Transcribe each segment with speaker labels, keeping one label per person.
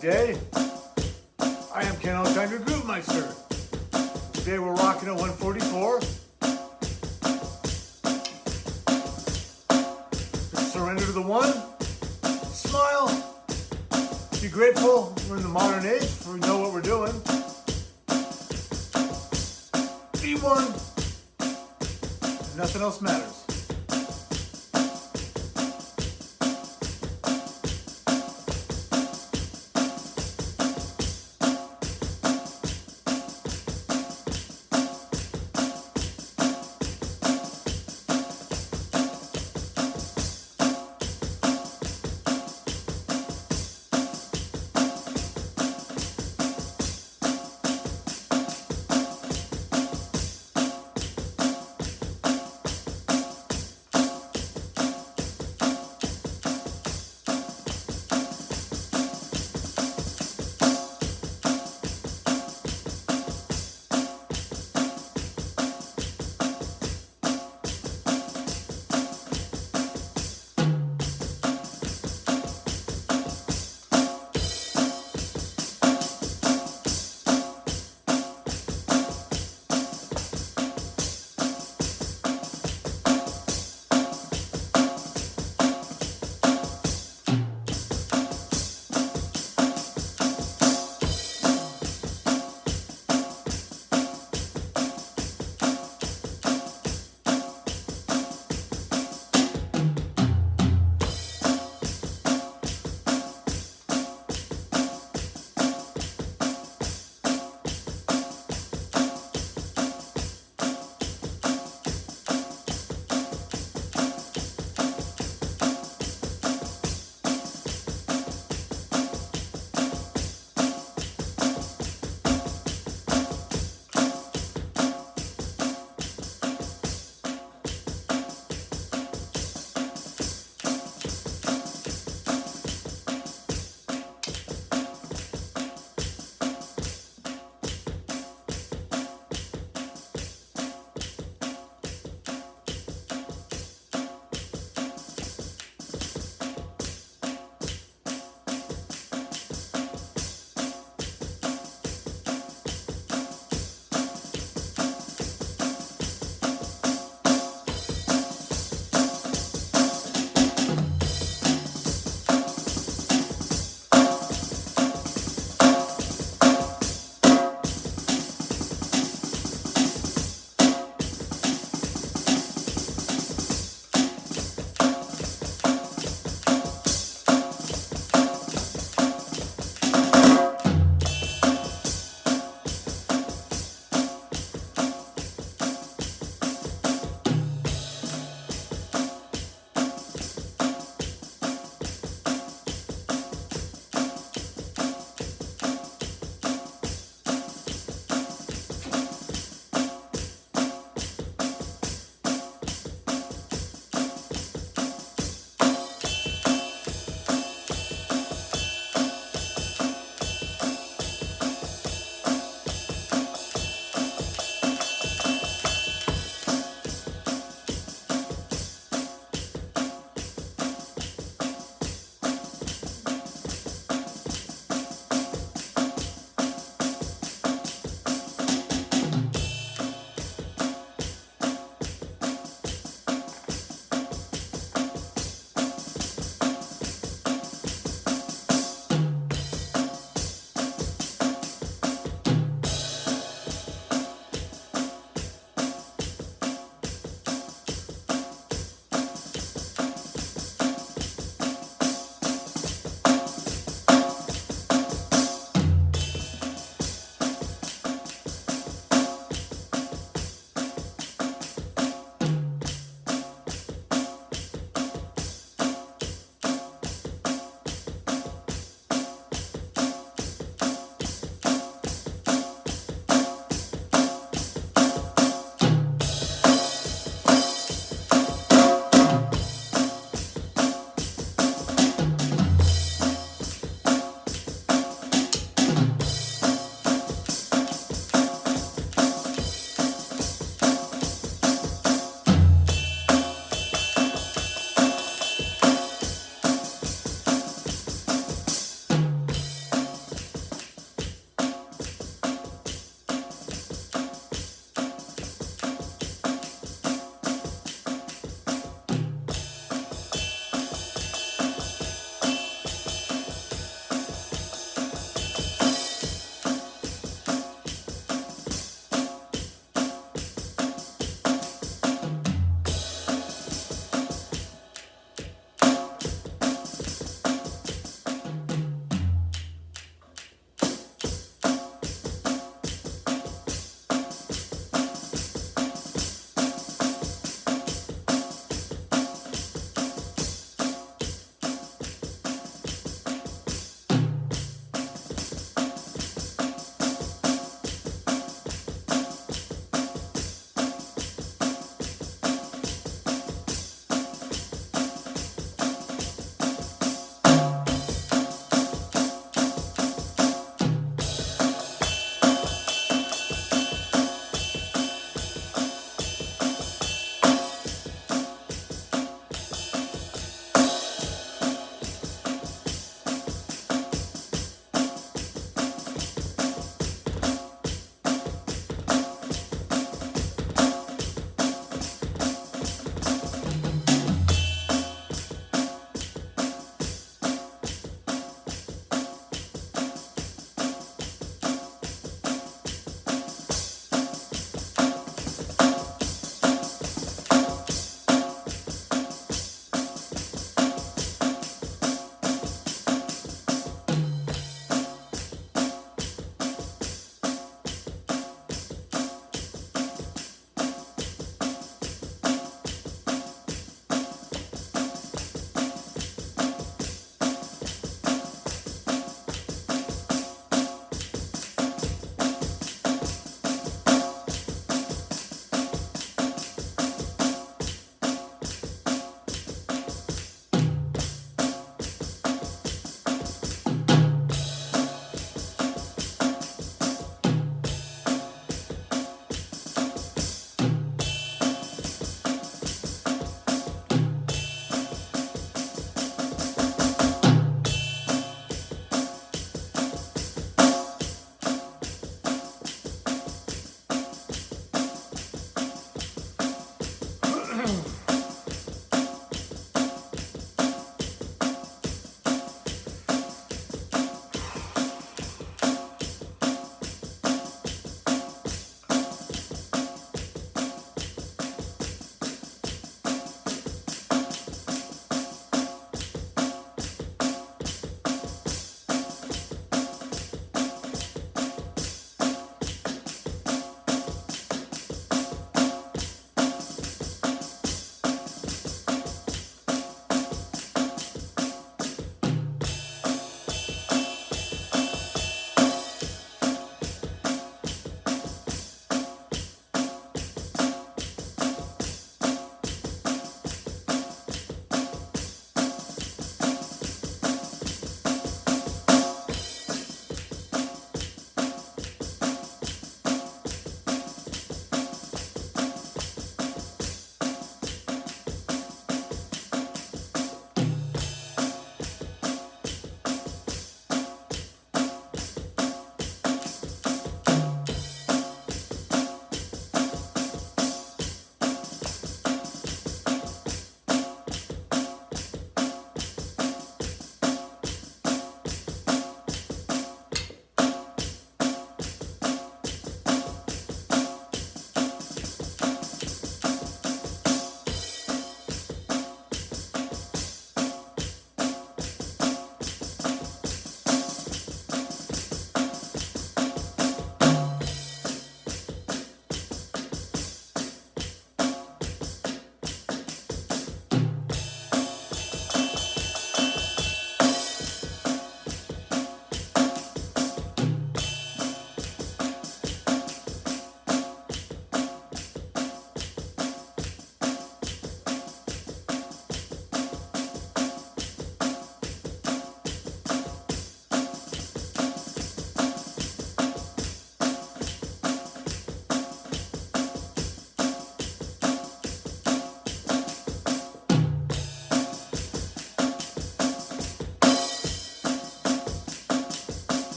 Speaker 1: day. I am Ken Alexander Groovemeister. Today we're rocking at 144. Surrender to the one. Smile. Be grateful we're in the modern age. We know what we're doing. Be one. Nothing else matters.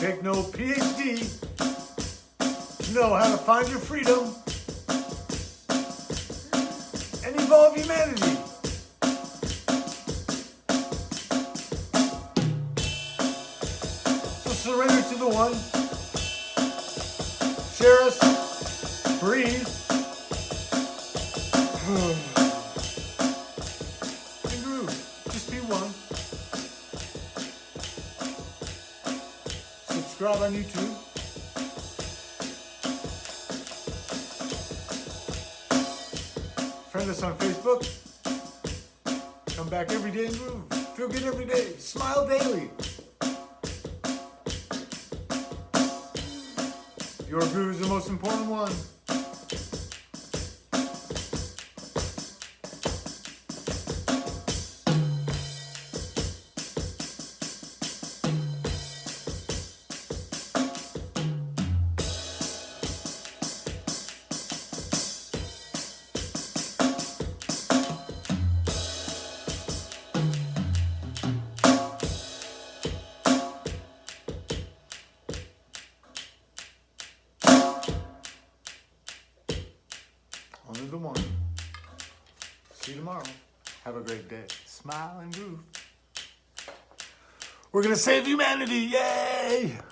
Speaker 1: Take no PhD know how to find your freedom and evolve humanity. So surrender to the one. Share us. Breathe. On YouTube. Friend us on Facebook. Come back every day and groove. Feel good every day. Smile daily. Your groove is the most important one. Tomorrow. Have a great day. Smile and groove. We're gonna save humanity. Yay!